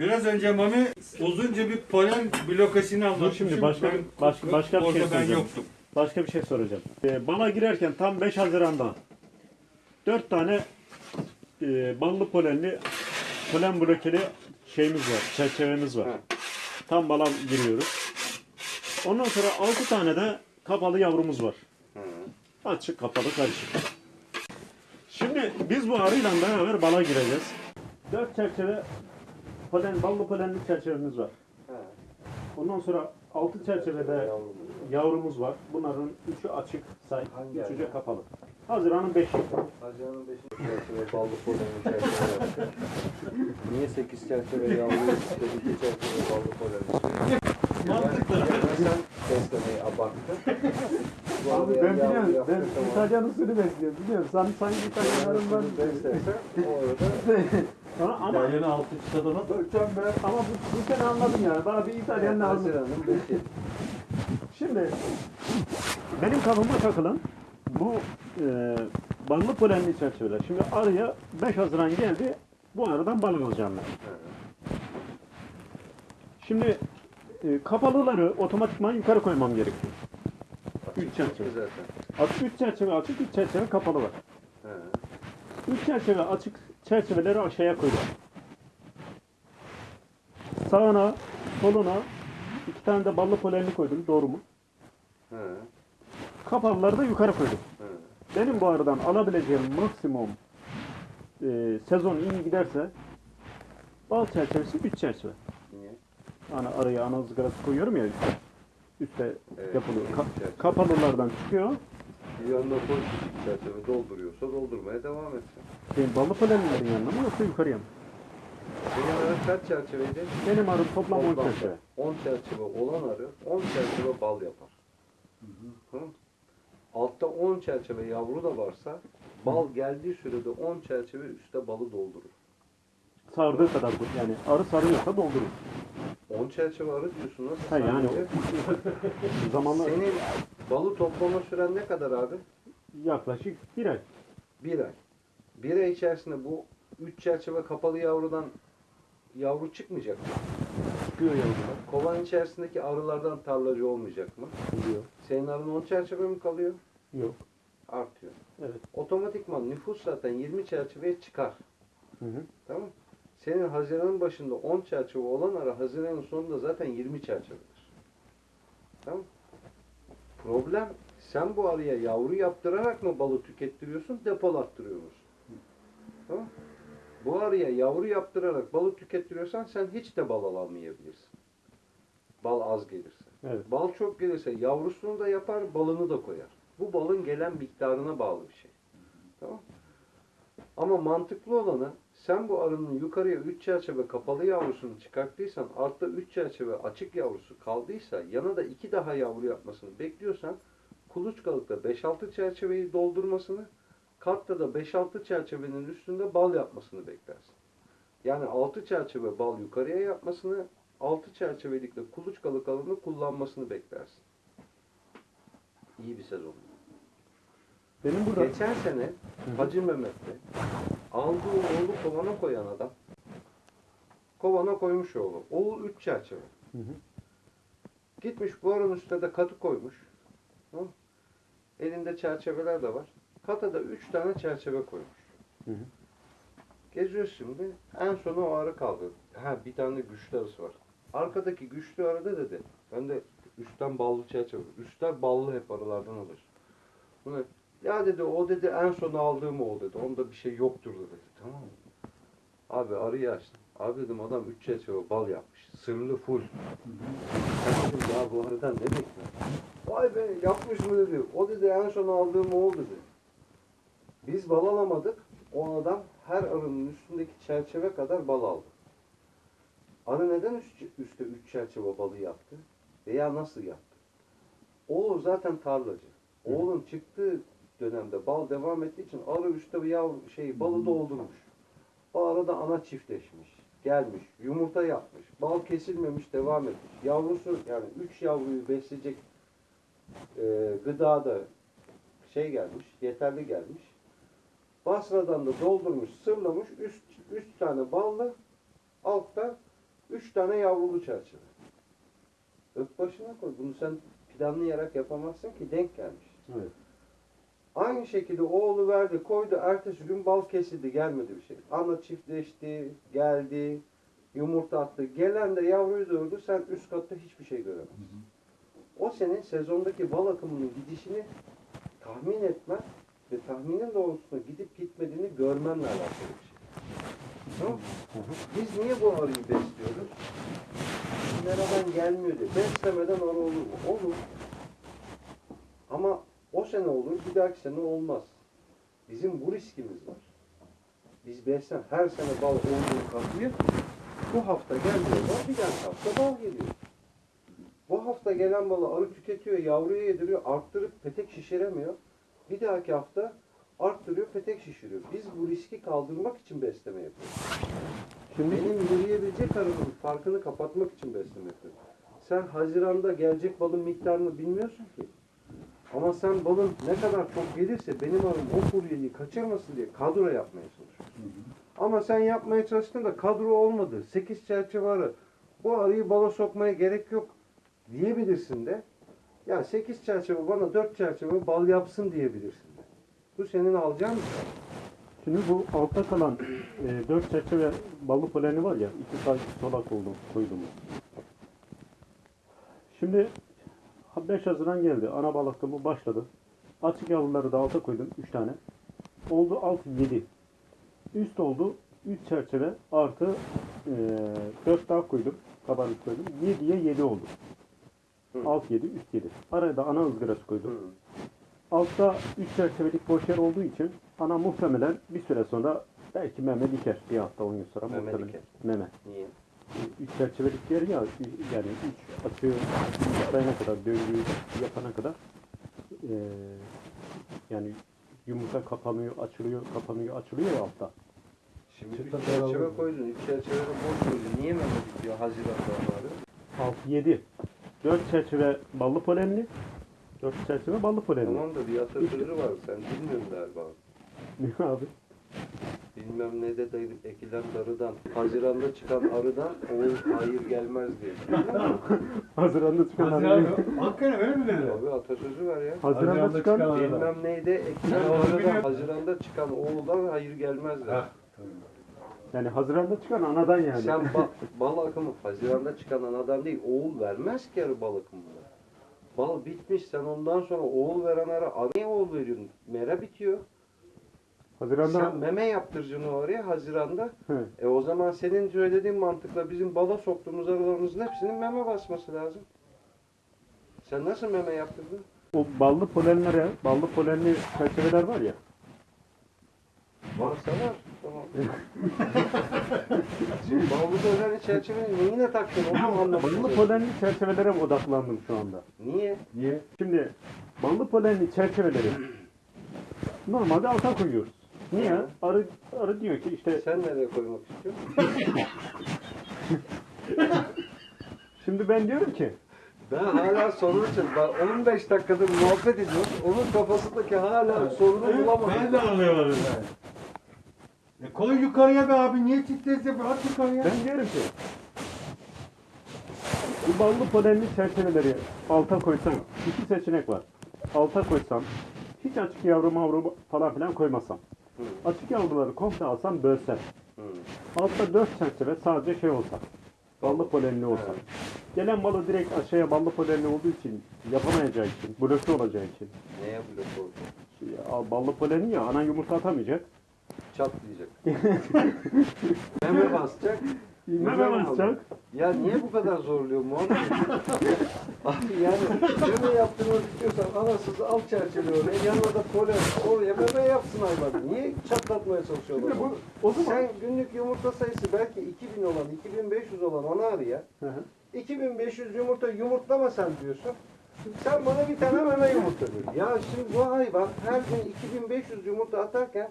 Biraz önce Mami uzunca bir polen blokasını anlatmış. şimdi başka bir- başka- başka bir şey ben söyleyeceğim. yoktum. Başka bir şey soracağım. Ee, bala girerken tam 5 Haziran'da 4 tane e, ballı polenli polen blokeli şeyimiz var, çerçevemiz var. Tam bala giriyoruz. Ondan sonra 6 tane de kapalı yavrumuz var. Açık kapalı karışık. Şimdi biz bu arıyla beraber bala gireceğiz. 4 çerçeve polen, ballı polenli çerçevemiz var. Ondan sonra 6 çerçevede yavrumuz var. Bunların üçü açık say, Hangi üçü ay? kapalı. Haziran'ın 5'i. Haziran'ın 5. çerçeve ballı polenli çerçeve. Niye 8 çerçeve yavru işte 2 çerçeve ballı polenli Mantıklı. Yani beslemeyi abarttın. Bu Abi ben biliyorum. Ben. İtalyan usulü besliyorum. Biliyorum. Sen sanki İtalyanlarından Bunu beslersen o arada Sonra ama Yeni altı çıtadana Ölçem ben ama bu, bu sene anladım yani. Bana bir İtalyan lazım. 5'i. Şimdi benim kafama takılan bu e, ballı polenli çerçeveler. Şimdi arıya 5 Haziran geldi. Bu aradan bal alacağım ben. Şimdi e, kapalıları otomatikman yukarı koymam gerekiyor. Üç çerçeve. Zaten. Açık 3 çerçeve açık, 3 çerçeve kapalı var. He. 3 çerçeve açık çerçeveleri aşağıya koydum. Sağına, soluna iki tane de ballı polenli koydum. Doğru mu? He. Kapalıları da yukarı koydum. He. Benim bu aradan alabileceğim maksimum e, sezon iyi giderse bal çerçevesi 3 çerçeve. Niye? Hani araya ana ızgarası koyuyorum ya üstte. Üstte Evet, yapılıyor. Ka- kapalılardan çıkıyor. Bir yanına koy küçük çerçeve dolduruyorsa doldurmaya devam etsin. Benim ballı polenlerin yanına mı yoksa yukarıya mı? Senin arı kaç çerçeveydi? Benim arım toplam 10 Toplamda çerçeve. 10 çerçeve olan arı 10 çerçeve bal yapar. Hı? Altta 10 çerçeve yavru da varsa bal geldiği sürede 10 çerçeve üstte balı doldurur. Sardığı kadar bu. Yani arı sarıyorsa doldurur. 10 çerçeve arı diyorsun nasıl? Ha, yani Sadece Zamanla Senin balı toplama süren ne kadar abi? yaklaşık bir ay. Bir ay. Bir ay içerisinde bu 3 çerçeve kapalı yavrudan yavru çıkmayacak mı? Çıkıyor yavrular. Kovan içerisindeki arılardan tarlacı olmayacak mı? Oluyor. Senin arın 10 çerçeve mi kalıyor? Yok. Artıyor. Evet. Otomatikman nüfus zaten 20 çerçeveye çıkar. Hı hı. Tamam? Senin Haziran'ın başında 10 çerçeve olan ara Haziran'ın sonunda zaten 20 çerçevedir. Tamam? Problem sen bu arıya yavru yaptırarak mı balı tükettiriyorsun, depolattırıyor musun? Tamam? Bu arıya yavru yaptırarak balı tükettiriyorsan sen hiç de bal alamayabilirsin. Bal az gelirse. Evet. Bal çok gelirse yavrusunu da yapar, balını da koyar. Bu balın gelen miktarına bağlı bir şey. Tamam Ama mantıklı olanı sen bu arının yukarıya 3 çerçeve kapalı yavrusunu çıkarttıysan altta 3 çerçeve açık yavrusu kaldıysa yana da 2 daha yavru yapmasını bekliyorsan kuluçkalıkta 5-6 çerçeveyi doldurmasını katta da 5-6 çerçevenin üstünde bal yapmasını beklersin. Yani 6 çerçeve bal yukarıya yapmasını 6 çerçevelikle kuluçkalık alanı kullanmasını beklersin. İyi bir sezon. Benim burada Geçen sene Hacı Mehmet'te aldığı oğlu kovana koyan adam kovana koymuş oğlu. Oğul 3 çerçeve. Hı hı. Gitmiş bu aranın üstüne de katı koymuş. Mı? Elinde çerçeveler de var. Kata da 3 tane çerçeve koymuş. Hı hı. Geziyoruz şimdi. En sona o arı kaldı. Ha bir tane güçlü arısı var. Arkadaki güçlü arıda dedi. Ben de üstten ballı çerçeve. Üstler ballı hep arılardan alır. Bu ne? Ya dedi o dedi en sona aldığım o dedi. Onda bir şey yoktur dedi. Tamam mı? Abi arıyı açtım. Abi dedim adam üç çerçeve bal yapmış. Sırlı full. Ben dedim ya bu arıdan ne bekliyorsun? Vay be yapmış mı dedi. O dedi en son aldığım o dedi. Biz bal alamadık. O adam her arının üstündeki çerçeve kadar bal aldı. Arı neden üst, üstte üç çerçeve balı yaptı? Veya nasıl yaptı? Oğul zaten tarlacı. Oğlun çıktığı dönemde bal devam ettiği için arı üstte yavru şey balı doldurmuş. O arada ana çiftleşmiş. Gelmiş, yumurta yapmış. Bal kesilmemiş, devam etmiş. Yavrusu yani üç yavruyu besleyecek e, gıda da şey gelmiş, yeterli gelmiş. Basradan da doldurmuş, sırlamış. Üst, üst tane balla altta üç tane yavrulu çerçeve. Öp başına koy. Bunu sen planlayarak yapamazsın ki denk gelmiş. Evet. Aynı şekilde oğlu verdi, koydu. Ertesi gün bal kesildi, gelmedi bir şey. Ana çiftleşti, geldi, yumurta attı. Gelen de yavruyu doğurdu, sen üst katta hiçbir şey göremezsin. O senin sezondaki bal akımının gidişini tahmin etmen ve tahminin doğrultusunda gidip gitmediğini görmenle alakalı bir şey. Tamam? Biz niye bu arıyı besliyoruz? Nereden gelmiyor diye. Beslemeden arı olur mu? Olur. Ama o sene olur, bir dahaki sene olmaz. Bizim bu riskimiz var. Biz beslen her sene bal olduğu kapıyı bu hafta gelmiyor bal, bir dahaki hafta bal geliyor. Bu hafta gelen balı arı tüketiyor, yavruya yediriyor, arttırıp petek şişiremiyor. Bir dahaki hafta arttırıyor, petek şişiriyor. Biz bu riski kaldırmak için besleme yapıyoruz. Şimdi Benim yürüyebilecek arının farkını kapatmak için besleme yapıyorum. Sen Haziran'da gelecek balın miktarını bilmiyorsun ki. Ama sen balın ne kadar çok gelirse benim arım o furyeyi kaçırmasın diye kadro yapmaya çalışıyorsun. Ama sen yapmaya çalıştın da kadro olmadı. 8 çerçeve arı. Bu arıyı bala sokmaya gerek yok diyebilirsin de. Ya 8 çerçeve bana 4 çerçeve bal yapsın diyebilirsin de. Bu senin alacağın bir şey. Şimdi bu altta kalan e, 4 çerçeve ballı poleni var ya, iki tane solak oldu, koydum. Şimdi 5 Haziran geldi, ana balıklığımı başladı. Açık yavruları da alta koydum, 3 tane. Oldu 6, 7. Üst oldu 3 çerçeve artı e, 4 daha koydum, kabarık koydum. 7'ye 7 oldu. Hı. Alt 7, üst 7. Araya da ana ızgarası koydum. Hı. Altta 3 çerçevelik boş yer olduğu için ana muhtemelen bir süre sonra belki meme diker. Bir hafta 10 gün sonra Meme muhtemelen. diker. Meme. Niye? 3 çerçevelik yer ya yani 3 açığı yapana kadar döngüyü yapana kadar eee yani yumurta kapanıyor, açılıyor, kapanıyor, açılıyor ya altta. Şimdi Çıta bir çerçeve koydun, üç çerçeve de boş koydun. Niye meme bitiyor Haziran'da bari? 6 7 4 çerçeve ballı polenli 4 çerçeve ballı polenli. Tamam da bir atasözü var, sen bilmiyorsun galiba. Ne abi? Bilmem ne de dayı- ekilen darıdan, Haziran'da çıkan arıdan oğul hayır gelmez diye. Haziran'da çıkan Haziran, abi. hakikaten öyle mi dedi? Abi atasözü var ya. Haziran'da Haziran'da çıkan çıkan- Arada. Bilmem neyde ekilen Ben onu arıdan, biliyorum. Haziran'da çıkan oğuldan hayır gelmez der. Ha. yani Haziran'da çıkan anadan yani. Sen ba- bal akımı Haziran'da çıkan anadan değil, oğul vermez ki arı bal akımında. Bal bitmiş, sen ondan sonra oğul veren arı, arıya oğul veriyorsun. Mera bitiyor. Haziran'da Sen meme yaptıracaksın o araya Haziran'da. Hı. E o zaman senin söylediğin mantıkla bizim bala soktuğumuz arılarımızın hepsinin meme basması lazım. Sen nasıl meme yaptırdın? o ballı polenlere, ballı polenli çerçeveler var ya. Varsa var. Tamam. Şimdi ballı polenli çerçevenin neyine taktın onu anlamadım. Ballı polenli çerçevelere odaklandım şu anda. Niye? Niye? Şimdi ballı polenli çerçeveleri normalde alta koyuyoruz. Niye? Arı, arı diyor ki işte Sen nereye koymak istiyorsun? şimdi ben diyorum ki Ben hala sorun için, ben 15 dakikadır muhabbet ediyorum. Onun kafasındaki hala sorunu bulamadım. Ben de anlayamadım ben. E koy yukarıya be abi niye titrese at yukarıya. ben diyorum ki bu ballı polenli çerçeveleri alta koysam iki seçenek var. Alta koysam hiç açık yavru mavru falan filan koymasam. Hı. Açık yavruları komple alsam bölsem. Hı. Altta dört çerçeve sadece şey olsa. Ballı polenli olsa. Evet. Gelen balı direkt aşağıya ballı polenli olduğu için yapamayacağı için, bloke olacağı için. Neye blok oldu? Ya, ballı polenli ya ana yumurta atamayacak. Çatlayacak. Meme basacak. Meme basacak. Ya niye bu kadar zorluyor Muhammed? Abi yani meme yaptırmak istiyorsan anasız al çerçeve oraya, yanına da polen oraya meme yapsın hayvan. Niye çatlatmaya çalışıyorlar? Şimdi bu o zaman Sen günlük yumurta sayısı belki 2000 olan, 2500 olan ana arıya Hı hı. 2500 yumurta yumurtlama sen diyorsun. Sen bana bir tane meme yumurta diyor. Ya şimdi bu hayvan her gün 2500 yumurta atarken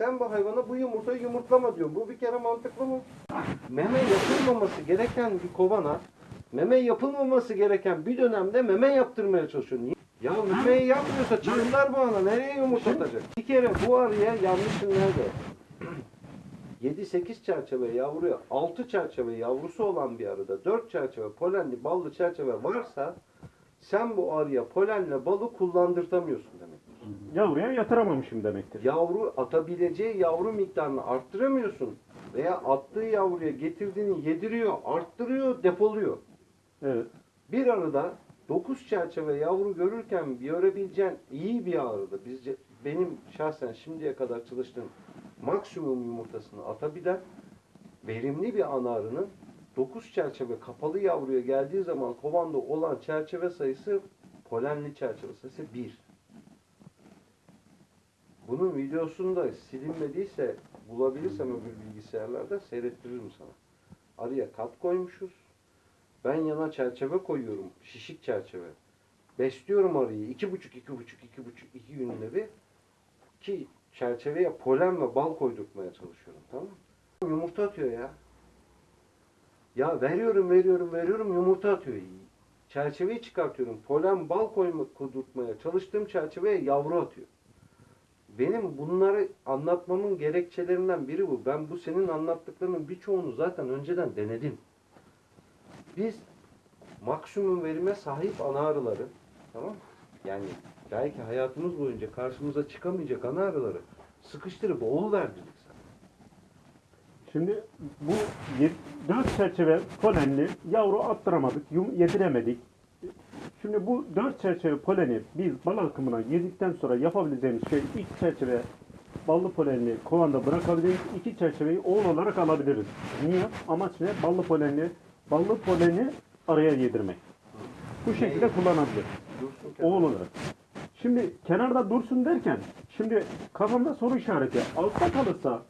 sen bu hayvana bu yumurtayı yumurtlama diyorsun. Bu bir kere mantıklı mı? Meme yapılmaması gereken bir kovana meme yapılmaması gereken bir dönemde meme yaptırmaya çalışıyor. Niye? Ya memeyi yapmıyorsa çığırlar bu ana. Nereye yumurtlatacak? Bir kere bu arıya yanlışın nerede? 7-8 çerçeve yavruya 6 çerçeve yavrusu olan bir arıda 4 çerçeve polenli ballı çerçeve varsa sen bu arıya polenle balı kullandırtamıyorsun. Yavruya yatıramamışım demektir. Yavru atabileceği yavru miktarını arttıramıyorsun veya attığı yavruya getirdiğini yediriyor, arttırıyor, depoluyor. Evet. Bir arıda 9 çerçeve yavru görürken görebileceğin iyi bir arıda bizce benim şahsen şimdiye kadar çalıştığım maksimum yumurtasını atabilen verimli bir ana arının 9 çerçeve kapalı yavruya geldiği zaman kovanda olan çerçeve sayısı polenli çerçeve sayısı 1. Bunun videosunu da silinmediyse bulabilirsem öbür bilgisayarlarda seyrettiririm sana. Arıya kat koymuşuz. Ben yana çerçeve koyuyorum. Şişik çerçeve. Besliyorum arıyı. iki buçuk, iki buçuk, iki buçuk, iki günde bir. Ki çerçeveye polen ve bal koydurtmaya çalışıyorum. Tamam? Yumurta atıyor ya. Ya veriyorum, veriyorum, veriyorum yumurta atıyor. Çerçeveyi çıkartıyorum. Polen, bal koyma, koydurtmaya çalıştığım çerçeveye yavru atıyor. Benim bunları anlatmamın gerekçelerinden biri bu. Ben bu senin anlattıklarının birçoğunu zaten önceden denedim. Biz maksimum verime sahip ana arıları, tamam? Yani belki hayatımız boyunca karşımıza çıkamayacak ana arıları sıkıştırıp oğul verdirdik sana. Şimdi bu 4 çerçeve polenli yavru attıramadık, yum, yediremedik. Şimdi bu 4 çerçeve poleni biz bal akımına girdikten sonra yapabileceğimiz şey ilk çerçeve ballı polenli kovanda bırakabiliriz. iki çerçeveyi oğul olarak alabiliriz. Niye? Amaç ne? Ballı polenli, ballı poleni araya yedirmek. Bu şekilde kullanabilir. Oğul olarak. Şimdi kenarda dursun derken şimdi kafamda soru işareti. Altta kalırsa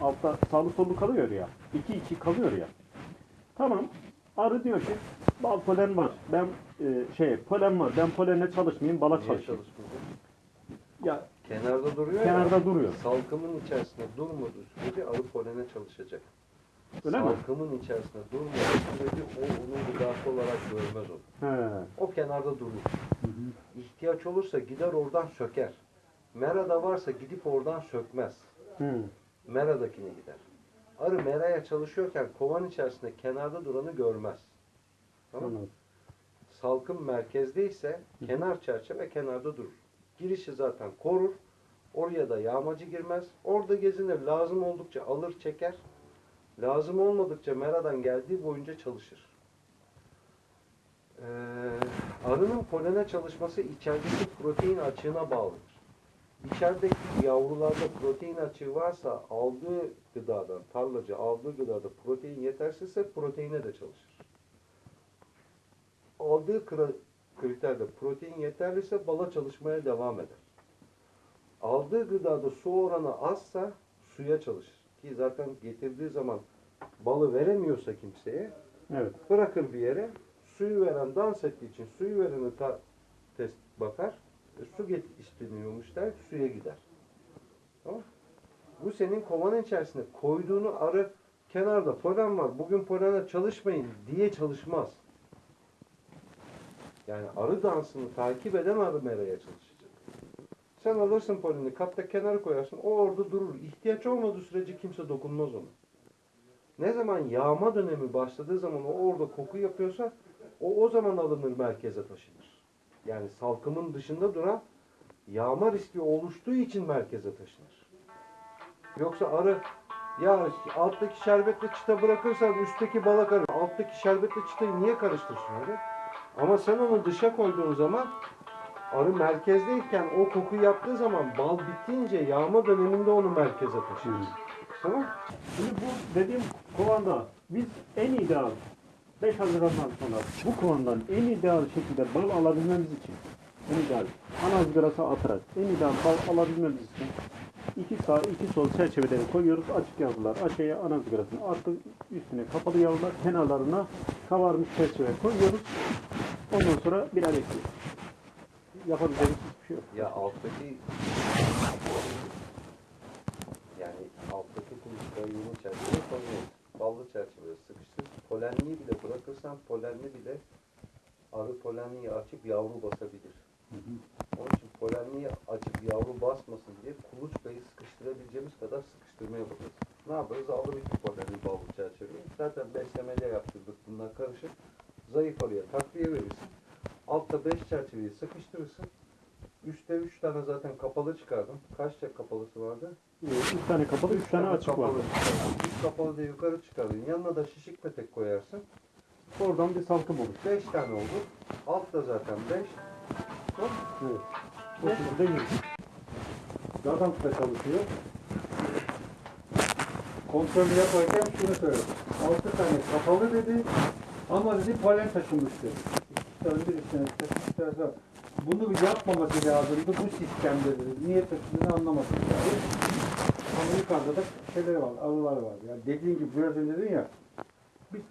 altta sağlı sollu kalıyor ya. 2 2 kalıyor ya. Tamam. Arı diyor ki bal polen var. Ben e, şey polen var. Ben polenle çalışmayayım, bala Niye çalışayım. Ya Kenarda duruyor ya. kenarda duruyor. Salkımın içerisinde durmadığı sürece arı polene çalışacak. Öyle mi? Salkımın içerisinde durmadığı sürece o onun gıdası olarak görmez onu. He. O kenarda durur. İhtiyaç olursa gider oradan söker. Merada varsa gidip oradan sökmez. Hı. Meradakine gider. Arı meraya çalışıyorken kovan içerisinde kenarda duranı görmez. Tamam mı? Salkım merkezdeyse kenar çerçeve kenarda durur. Girişi zaten korur. Oraya da yağmacı girmez. Orada gezinir. Lazım oldukça alır çeker. Lazım olmadıkça meradan geldiği boyunca çalışır. Ee, arının polene çalışması içerideki protein açığına bağlıdır. İçerideki yavrularda protein açığı varsa aldığı gıdadan, tarlacı aldığı gıdada protein yetersizse proteine de çalışır aldığı kriterde protein yeterliyse bala çalışmaya devam eder. Aldığı gıdada su oranı azsa suya çalışır. Ki zaten getirdiği zaman balı veremiyorsa kimseye Evet. bırakır bir yere. Suyu veren dans ettiği için suyu vereni test bakar. Su get isteniyormuş der suya gider. Tamam. Bu senin kovanın içerisinde koyduğunu arı kenarda polen var. Bugün polene çalışmayın diye çalışmaz. Yani arı dansını takip eden arı meraya çalışacak. Sen alırsın poleni katta kenara koyarsın o orada durur. İhtiyaç olmadığı sürece kimse dokunmaz ona. Ne zaman yağma dönemi başladığı zaman o orada koku yapıyorsa o o zaman alınır merkeze taşınır. Yani salkımın dışında duran yağma riski oluştuğu için merkeze taşınır. Yoksa arı ya alttaki şerbetle çıta bırakırsan üstteki bala karışır. Alttaki şerbetle çıtayı niye karıştırsın öyle? Ama sen onu dışa koyduğun zaman arı merkezdeyken o koku yaptığı zaman bal bittiğince yağma döneminde onu merkeze taşır. Tamam? Şimdi bu dediğim kovanda biz en ideal 5 Haziran'dan sonra bu kovandan en ideal şekilde bal alabilmemiz için en ideal ana ızgarası atarak en ideal bal alabilmemiz için iki sağ iki sol çerçeveleri koyuyoruz açık yavrular aşağıya ana ızgarasını attık üstüne kapalı yavrular kenarlarına kavarmış çerçeve koyuyoruz ondan sonra birer ekliyoruz yapabileceğimiz hiçbir şey yok. Ya alttaki yani alttaki kuluçkayı çerçeve koyuyoruz. Ballı çerçeveye sıkıştır. Polenliği bile bırakırsan polenli bile arı polenliği açıp yavru basabilir. Onun için polenliği açıp yavru basmasın diye kuluçkayı sıkıştırabileceğimiz kadar sıkıştırmaya bakacağız. Ne yaparız? Alır iki poleni ballı çerçeveyi. Zaten beslemece yaptırdık bunlar karışık. Zayıf araya takviye verirsin. Altta beş çerçeveyi sıkıştırırsın. Üstte üç tane zaten kapalı çıkardım. Kaç çek kapalısı vardı? Üç tane kapalı, üç tane açık var. kapalı çıkardın. Üç kapalı da yukarı çıkardın. Yanına da şişik petek koyarsın. Oradan bir salkım olur. Beş tane oldu. Altta zaten beş. Hop. Evet. O şekilde çalışıyor. Kontrolü yaparken şunu söyledi. Altı tane kapalı dedi. Ama dedi polen taşımıştı. İki tane bir tane- Bunu yapmaması lazımdı bu sistemde dedi. Niye taşıdığını anlamadım. Yani. Ama yukarıda da şeyler var, arılar var. Yani dediğin gibi biraz önce dedin ya.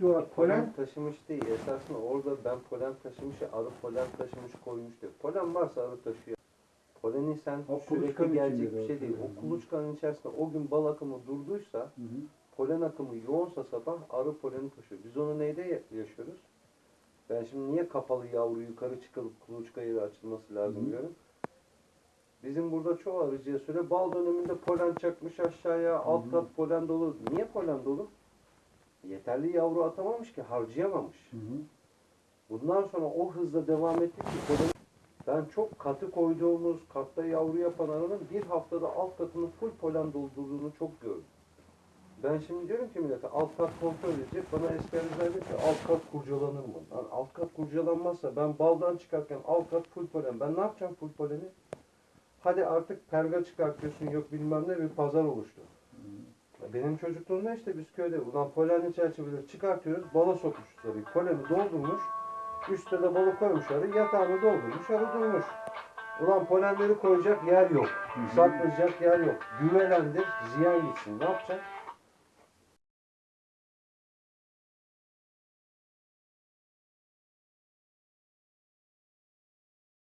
Duvar polen taşımış değil. Esasında orada ben polen taşımış, arı polen taşımış koymuş diyor. Polen varsa arı taşıyor. Poleni sen O sürekli gelecek bir şey de değil. o. Kuluçkanın içerisinde o gün bal akımı durduysa, Hı hı. polen akımı yoğunsa sabah arı poleni taşıyor. Biz onu neyde ya- yaşıyoruz? Ben şimdi niye kapalı yavru yukarı çıkılıp kuluçka yeri açılması lazım Hı hı. diyorum. Bizim burada çoğu arıcıya söyle bal döneminde polen çakmış aşağıya, alt kat polen dolu. Niye polen dolu? Yeterli yavru atamamış ki, harcayamamış. Hı hı. Bundan sonra o hızla devam ettik ki ben çok katı koyduğumuz katta yavru yapan arının bir haftada alt katını full polen doldurduğunu çok gördüm. Ben şimdi diyorum ki millete alt kat kontrol edecek. Bana eskerler diyor ki alt kat kurcalanır mı? Lan alt kat kurcalanmazsa ben baldan çıkarken alt kat full polen. Ben ne yapacağım full poleni? Hadi artık perga çıkartıyorsun yok bilmem ne bir pazar oluştu. Benim çocukluğumda işte biz köyde ulan polenli çerçeveleri çıkartıyoruz. Bala sokmuşuz tabii. Poleni doldurmuş. Üstte de balı koymuş arı. Yatağını doldurmuş. Arı durmuş. Ulan polenleri koyacak yer yok. Saklayacak yer yok. Güvelendir. Ziyan gitsin. Ne yapacak?